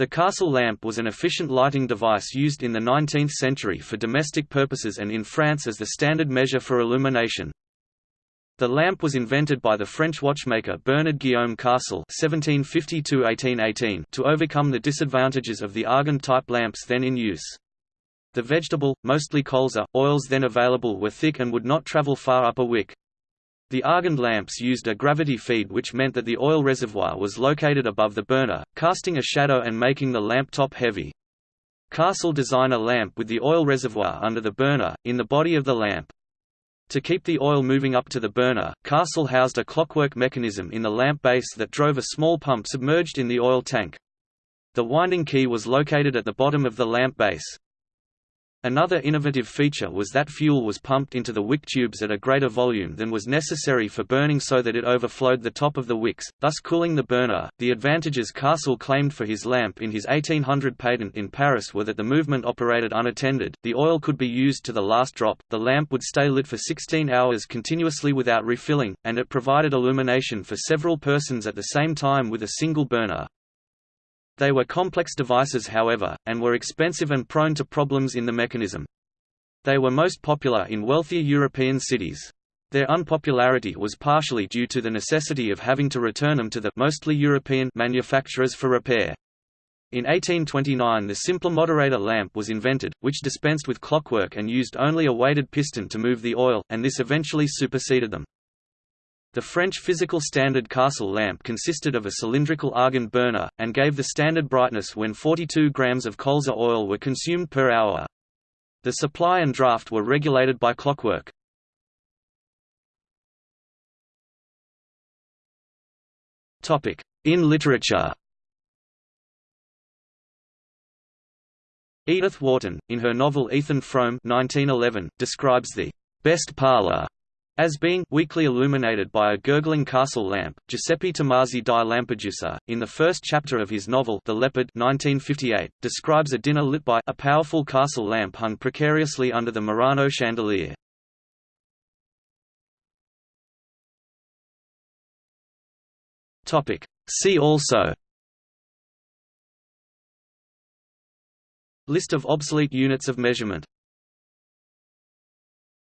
The Carcel lamp was an efficient lighting device used in the 19th century for domestic purposes and in France as the standard measure for illumination. The lamp was invented by the French watchmaker Bernard Guillaume Carcel (1752–1818) to overcome the disadvantages of the argand-type lamps then in use. The vegetable, mostly colza, oils then available were thick and would not travel far up a wick. The Argand lamps used a gravity feed which meant that the oil reservoir was located above the burner, casting a shadow and making the lamp top heavy. Carcel designed a lamp with the oil reservoir under the burner, in the body of the lamp. To keep the oil moving up to the burner, Carcel housed a clockwork mechanism in the lamp base that drove a small pump submerged in the oil tank. The winding key was located at the bottom of the lamp base. Another innovative feature was that fuel was pumped into the wick tubes at a greater volume than was necessary for burning so that it overflowed the top of the wicks, thus cooling the burner. The advantages Carcel claimed for his lamp in his 1800 patent in Paris were that the movement operated unattended, the oil could be used to the last drop, the lamp would stay lit for 16 hours continuously without refilling, and it provided illumination for several persons at the same time with a single burner. They were complex devices however, and were expensive and prone to problems in the mechanism. They were most popular in wealthier European cities. Their unpopularity was partially due to the necessity of having to return them to the mostly European manufacturers for repair. In 1829 the simpler moderator lamp was invented, which dispensed with clockwork and used only a weighted piston to move the oil, and this eventually superseded them. The French physical standard Carcel lamp consisted of a cylindrical argand burner, and gave the standard brightness when 42 grams of colza oil were consumed per hour. The supply and draft were regulated by clockwork. In literature Edith Wharton, in her novel Ethan Frome 1911, describes the best parlor as being weakly illuminated by a gurgling Carcel lamp, Giuseppe Tomasi di Lampedusa, in the first chapter of his novel The Leopard 1958, describes a dinner lit by a powerful Carcel lamp hung precariously under the Murano chandelier. See also List of obsolete units of measurement